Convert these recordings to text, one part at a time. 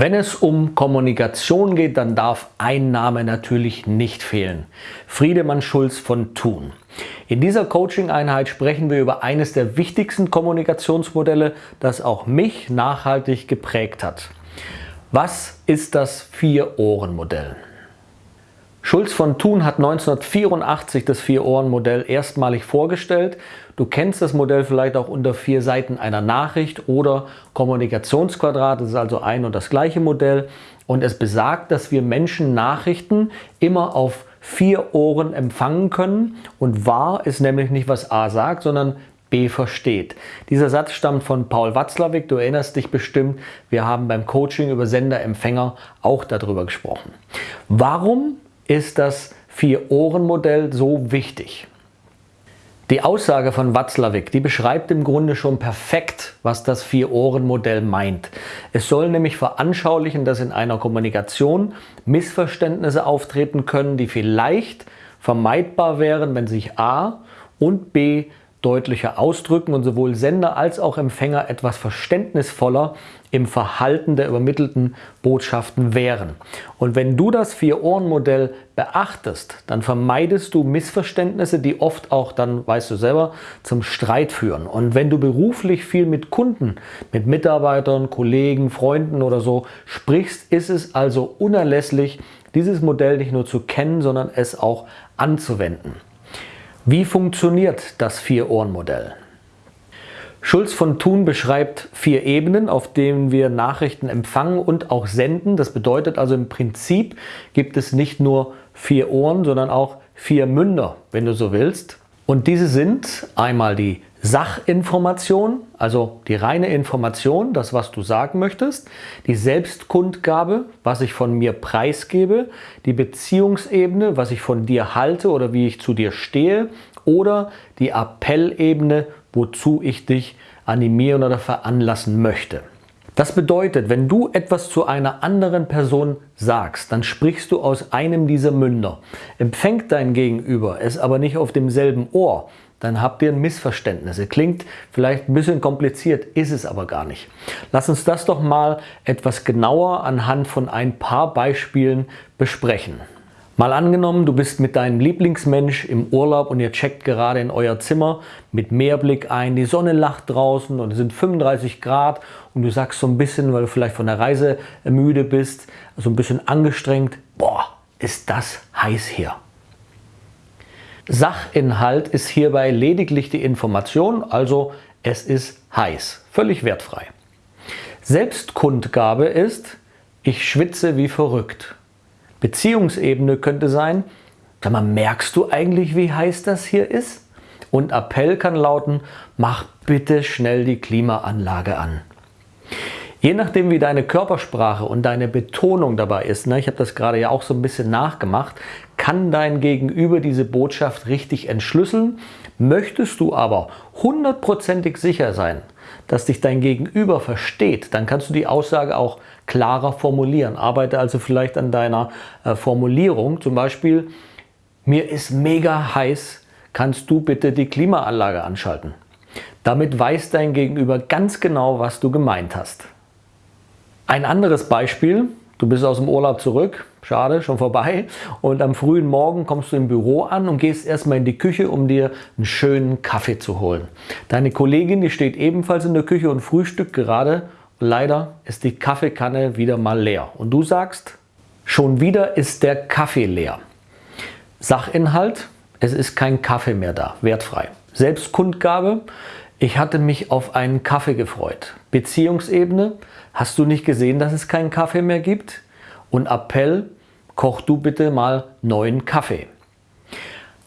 Wenn es um Kommunikation geht, dann darf ein Name natürlich nicht fehlen. Friedemann Schulz von Thun. In dieser Coaching-Einheit sprechen wir über eines der wichtigsten Kommunikationsmodelle, das auch mich nachhaltig geprägt hat. Was ist das Vier-Ohren-Modell? Schulz von Thun hat 1984 das Vier-Ohren-Modell erstmalig vorgestellt. Du kennst das Modell vielleicht auch unter vier Seiten einer Nachricht oder Kommunikationsquadrat. Das ist also ein und das gleiche Modell. Und es besagt, dass wir Menschen Nachrichten immer auf vier Ohren empfangen können. Und wahr ist nämlich nicht, was A sagt, sondern B versteht. Dieser Satz stammt von Paul Watzlawick. Du erinnerst dich bestimmt, wir haben beim Coaching über Sender-Empfänger auch darüber gesprochen. Warum ist das Vier-Ohren-Modell so wichtig? Die Aussage von Watzlawick, die beschreibt im Grunde schon perfekt, was das Vier-Ohren-Modell meint. Es soll nämlich veranschaulichen, dass in einer Kommunikation Missverständnisse auftreten können, die vielleicht vermeidbar wären, wenn sich A und B deutlicher ausdrücken und sowohl Sender als auch Empfänger etwas verständnisvoller im Verhalten der übermittelten Botschaften wären. Und wenn du das Vier-Ohren-Modell beachtest, dann vermeidest du Missverständnisse, die oft auch dann, weißt du selber, zum Streit führen. Und wenn du beruflich viel mit Kunden, mit Mitarbeitern, Kollegen, Freunden oder so sprichst, ist es also unerlässlich, dieses Modell nicht nur zu kennen, sondern es auch anzuwenden. Wie funktioniert das Vier-Ohren-Modell? Schulz von Thun beschreibt vier Ebenen, auf denen wir Nachrichten empfangen und auch senden. Das bedeutet also im Prinzip gibt es nicht nur vier Ohren, sondern auch vier Münder, wenn du so willst. Und diese sind einmal die Sachinformation, also die reine Information, das was du sagen möchtest, die Selbstkundgabe, was ich von mir preisgebe, die Beziehungsebene, was ich von dir halte oder wie ich zu dir stehe oder die Appellebene, wozu ich dich animieren oder veranlassen möchte. Das bedeutet, wenn du etwas zu einer anderen Person sagst, dann sprichst du aus einem dieser Münder. Empfängt dein Gegenüber es aber nicht auf demselben Ohr, dann habt ihr ein Missverständnis. Klingt vielleicht ein bisschen kompliziert, ist es aber gar nicht. Lass uns das doch mal etwas genauer anhand von ein paar Beispielen besprechen. Mal angenommen, du bist mit deinem Lieblingsmensch im Urlaub und ihr checkt gerade in euer Zimmer mit Meerblick ein, die Sonne lacht draußen und es sind 35 Grad und du sagst so ein bisschen, weil du vielleicht von der Reise müde bist, so ein bisschen angestrengt, boah, ist das heiß hier. Sachinhalt ist hierbei lediglich die Information, also es ist heiß, völlig wertfrei. Selbstkundgabe ist, ich schwitze wie verrückt. Beziehungsebene könnte sein, sag mal, merkst du eigentlich, wie heiß das hier ist? Und Appell kann lauten, mach bitte schnell die Klimaanlage an. Je nachdem, wie deine Körpersprache und deine Betonung dabei ist, ne, ich habe das gerade ja auch so ein bisschen nachgemacht, kann dein Gegenüber diese Botschaft richtig entschlüsseln. Möchtest du aber hundertprozentig sicher sein, dass dich dein Gegenüber versteht, dann kannst du die Aussage auch klarer formulieren. Arbeite also vielleicht an deiner äh, Formulierung. Zum Beispiel, mir ist mega heiß, kannst du bitte die Klimaanlage anschalten. Damit weiß dein Gegenüber ganz genau, was du gemeint hast. Ein anderes Beispiel, du bist aus dem Urlaub zurück, schade, schon vorbei, und am frühen Morgen kommst du im Büro an und gehst erstmal in die Küche, um dir einen schönen Kaffee zu holen. Deine Kollegin, die steht ebenfalls in der Küche und frühstückt gerade. Leider ist die Kaffeekanne wieder mal leer. Und du sagst, schon wieder ist der Kaffee leer. Sachinhalt, es ist kein Kaffee mehr da, wertfrei. Selbstkundgabe, ich hatte mich auf einen Kaffee gefreut. Beziehungsebene, hast du nicht gesehen, dass es keinen Kaffee mehr gibt? Und Appell, koch du bitte mal neuen Kaffee.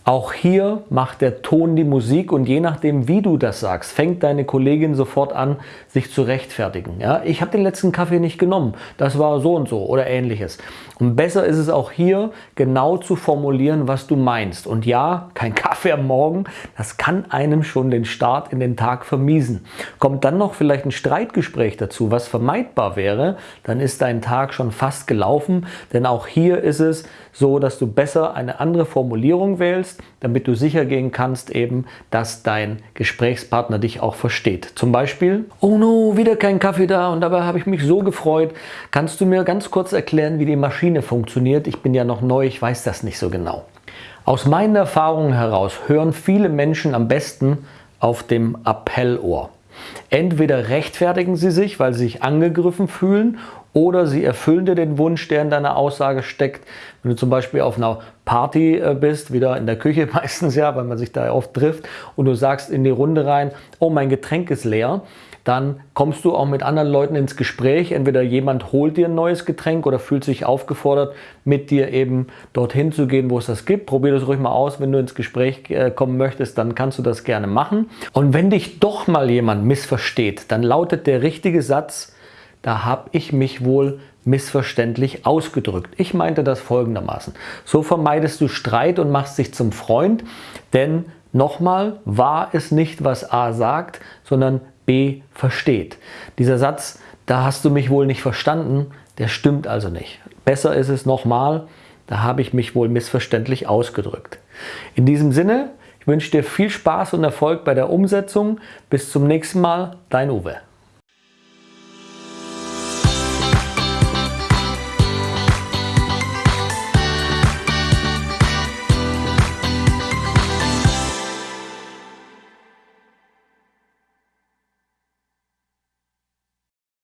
Auch hier macht der Ton die Musik und je nachdem, wie du das sagst, fängt deine Kollegin sofort an, sich zu rechtfertigen. Ja, ich habe den letzten Kaffee nicht genommen, das war so und so oder ähnliches. Und besser ist es auch hier, genau zu formulieren, was du meinst. Und ja, kein Kaffee am Morgen, das kann einem schon den Start in den Tag vermiesen. Kommt dann noch vielleicht ein Streitgespräch dazu, was vermeidbar wäre, dann ist dein Tag schon fast gelaufen. Denn auch hier ist es so, dass du besser eine andere Formulierung wählst, damit du sicher gehen kannst eben, dass dein Gesprächspartner dich auch versteht. Zum Beispiel, oh no, wieder kein Kaffee da und dabei habe ich mich so gefreut. Kannst du mir ganz kurz erklären, wie die Maschine funktioniert? Ich bin ja noch neu, ich weiß das nicht so genau. Aus meinen Erfahrungen heraus hören viele Menschen am besten auf dem Appellohr. Entweder rechtfertigen sie sich, weil sie sich angegriffen fühlen, oder sie erfüllen dir den Wunsch, der in deiner Aussage steckt. Wenn du zum Beispiel auf einer Party äh, bist, wieder in der Küche meistens ja, weil man sich da oft trifft, und du sagst in die Runde rein, oh, mein Getränk ist leer, dann kommst du auch mit anderen Leuten ins Gespräch. Entweder jemand holt dir ein neues Getränk oder fühlt sich aufgefordert, mit dir eben dorthin zu gehen, wo es das gibt. Probier das ruhig mal aus. Wenn du ins Gespräch äh, kommen möchtest, dann kannst du das gerne machen. Und wenn dich doch mal jemand missversteht, dann lautet der richtige Satz, da habe ich mich wohl missverständlich ausgedrückt. Ich meinte das folgendermaßen. So vermeidest du Streit und machst dich zum Freund, denn nochmal, war es nicht, was A sagt, sondern B versteht. Dieser Satz, da hast du mich wohl nicht verstanden, der stimmt also nicht. Besser ist es nochmal, da habe ich mich wohl missverständlich ausgedrückt. In diesem Sinne, ich wünsche dir viel Spaß und Erfolg bei der Umsetzung. Bis zum nächsten Mal, dein Uwe.